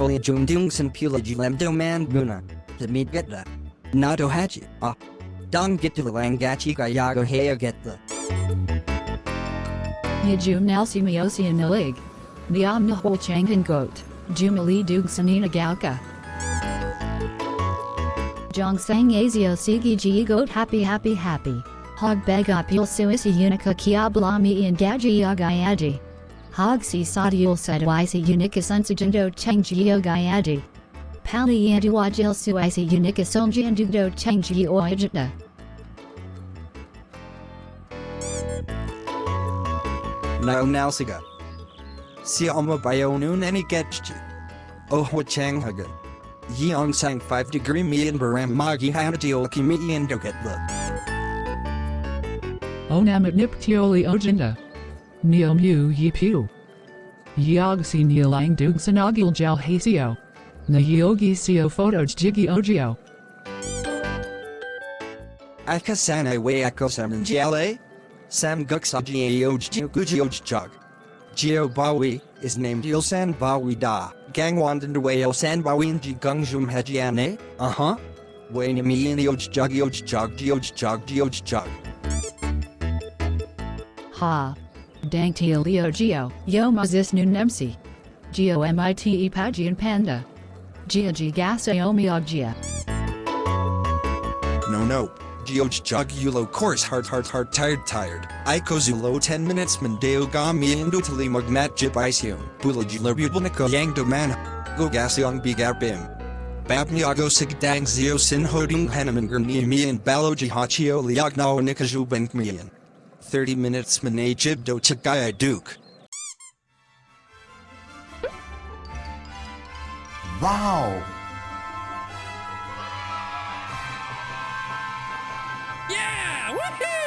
Dung sin pula jilem do man guna. The meat get the. Nato hachi. Ah. Dong the langachi gayago hea get the. Yajum Nalsi Miosi and Nilig. Niam Nahol Changan Goat. Jumali Dug Sanina Galka. Jong Sang Azio Sigi G Goat Happy Happy Happy. Hog Begapil Suisi Unica Kia Blami and Gaji Yagayaji. Hog Si Sadiul Sadwaisi Unica Sunsujendo Changio Gayaji. Pali Yanduajil Suisi Unica Sonjandudo Changi Oajita. Now nalsiga. Si alma bayonun any getchi. Oh ho chang hagan. Yeong sang 5 degree me and baram magi hanati oki me and get the. Onamit Niptioli Ojinda. Neo Mu Yi Pu. Yogsi Nilang Dug Sanagil Jal Hasio. Na Yogi Sio Photos Jiggy Ojio. Aka sanai we ako saman jale. Sam guksaji oj guji oj chug. Geo Bawi is named Ulsan Bawi Da. Gangwandan way Ulsan Bawi and Gungjum Hajiane. Uh huh. Wayne me in the oj jug oj jug oj jug oj jug. Ha. Dang Leo Geo, Yo Mazis Nun Nemsi. Geo MITE Pagian Panda. Gia G Gasa Omioggia. No no. Geoj jug yulo course hard hard hard tired tired. Iko zulo 10 minutes mandeo ga mi indo tali magmat jip isium. Bula jula bubulniko yang do man. Go gasyong bigarbim. Babniago sigdang zio sin hoding hanaman gurni mi and balo jihachio liagnao nikaju benkmian. 30 minutes mane jib do chagaya duke. Wow! Yeah! Woohoo!